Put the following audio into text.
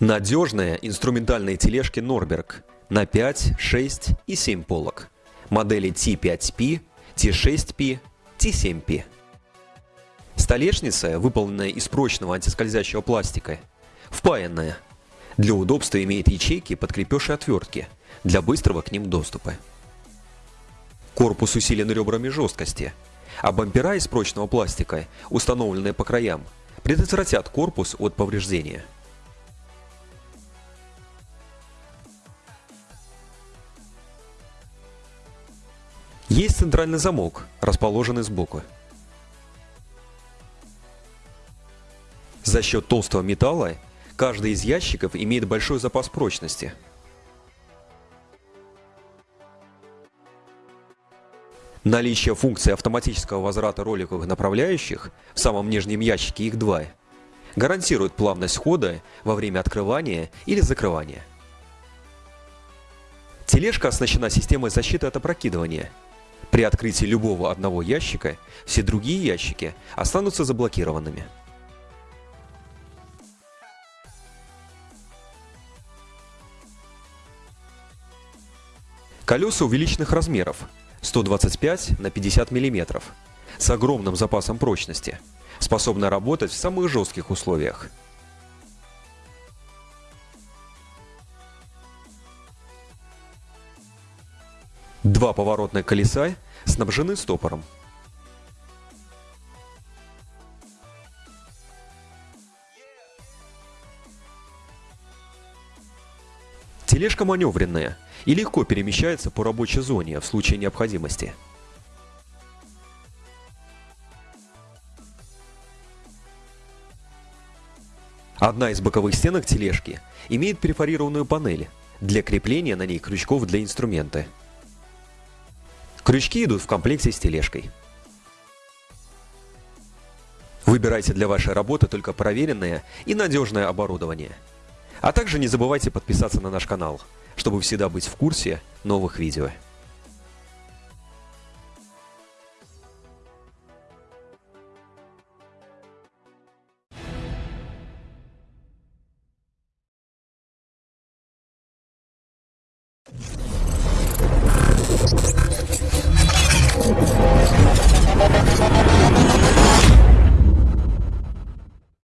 Надежные инструментальные тележки Norberg на 5, 6 и 7 полок. Модели T5P, T6P, T7P. Столешница, выполненная из прочного антискользящего пластика, впаянная. Для удобства имеет ячейки под крепеж и отвертки, для быстрого к ним доступа. Корпус усилен ребрами жесткости, а бампера из прочного пластика, установленные по краям, предотвратят корпус от повреждения. Есть центральный замок, расположенный сбоку. За счет толстого металла каждый из ящиков имеет большой запас прочности. Наличие функции автоматического возврата роликовых направляющих в самом нижнем ящике их два гарантирует плавность хода во время открывания или закрывания. Тележка оснащена системой защиты от опрокидывания – при открытии любого одного ящика все другие ящики останутся заблокированными. Колеса увеличенных размеров 125 на 50 мм с огромным запасом прочности, способны работать в самых жестких условиях. Два поворотных колеса снабжены стопором. Тележка маневренная и легко перемещается по рабочей зоне в случае необходимости. Одна из боковых стенок тележки имеет перфорированную панель для крепления на ней крючков для инструмента. Крючки идут в комплекте с тележкой. Выбирайте для вашей работы только проверенное и надежное оборудование. А также не забывайте подписаться на наш канал, чтобы всегда быть в курсе новых видео. you